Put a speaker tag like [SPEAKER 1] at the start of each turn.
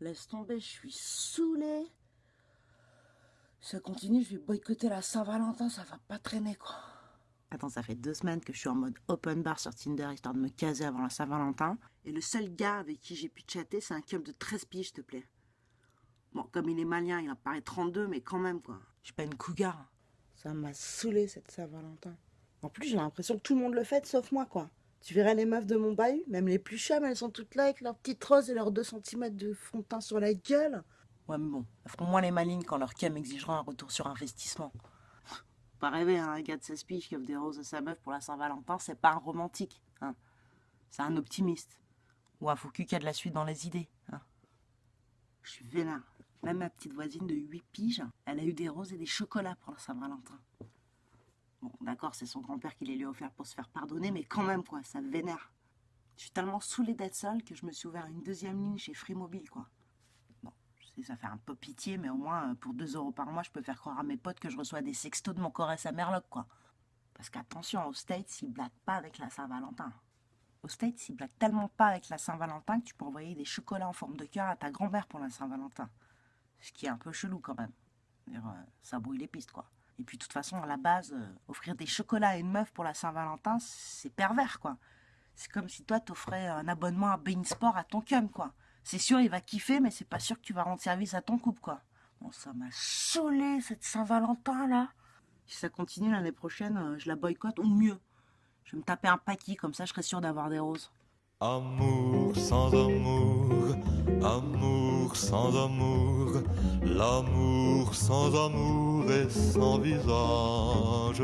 [SPEAKER 1] Laisse tomber, je suis saoulée. Ça continue, je vais boycotter la Saint-Valentin, ça va pas traîner quoi. Attends, ça fait deux semaines que je suis en mode open bar sur Tinder histoire de me caser avant la Saint-Valentin. Et le seul gars avec qui j'ai pu chatter, c'est un cum de 13 piges, s'il te plaît. Bon, comme il est malien, il en paraît 32, mais quand même quoi. Je suis pas une cougar. Ça m'a saoulé cette Saint-Valentin. En plus, j'ai l'impression que tout le monde le fait, sauf moi quoi. Tu verrais les meufs de mon bahut, même les plus chums, elles sont toutes là avec leurs petites roses et leurs 2 cm de fond de teint sur la gueule. Ouais, mais bon, elles feront moins les malines quand leur cam exigera un retour sur investissement. Pas rêver, hein, un gars de 16 piges qui offre des roses à sa meuf pour la Saint-Valentin, c'est pas un romantique, hein. C'est un optimiste. Ou un faux cul qui a de la suite dans les idées, hein. Je suis vénère. Même ma petite voisine de 8 piges, elle a eu des roses et des chocolats pour la Saint-Valentin. D'accord, c'est son grand-père qui les lui a offert pour se faire pardonner, mais quand même, quoi, ça vénère. Je suis tellement saoulée d'être seule que je me suis ouvert une deuxième ligne chez Free Mobile, quoi. Bon, je sais, ça fait un peu pitié, mais au moins, pour 2 euros par mois, je peux faire croire à mes potes que je reçois des sextos de mon corps à Merloc, quoi. Parce qu'attention, aux States, ils blaguent pas avec la Saint-Valentin. Aux States, ils blaguent tellement pas avec la Saint-Valentin que tu peux envoyer des chocolats en forme de cœur à ta grand-mère pour la Saint-Valentin. Ce qui est un peu chelou, quand même. Euh, ça brouille les pistes, quoi. Et puis, de toute façon, à la base, euh, offrir des chocolats à une meuf pour la Saint-Valentin, c'est pervers, quoi. C'est comme si toi, t'offrais un abonnement à Bein Sport à ton cum, quoi. C'est sûr, il va kiffer, mais c'est pas sûr que tu vas rendre service à ton couple, quoi. Bon, ça m'a saoulé, cette Saint-Valentin, là. Si ça continue l'année prochaine, euh, je la boycotte, ou mieux. Je vais me taper un paquet, comme ça, je serai sûr d'avoir des roses.
[SPEAKER 2] Amour sans amour, amour sans amour, l'amour sans amour et sans visage.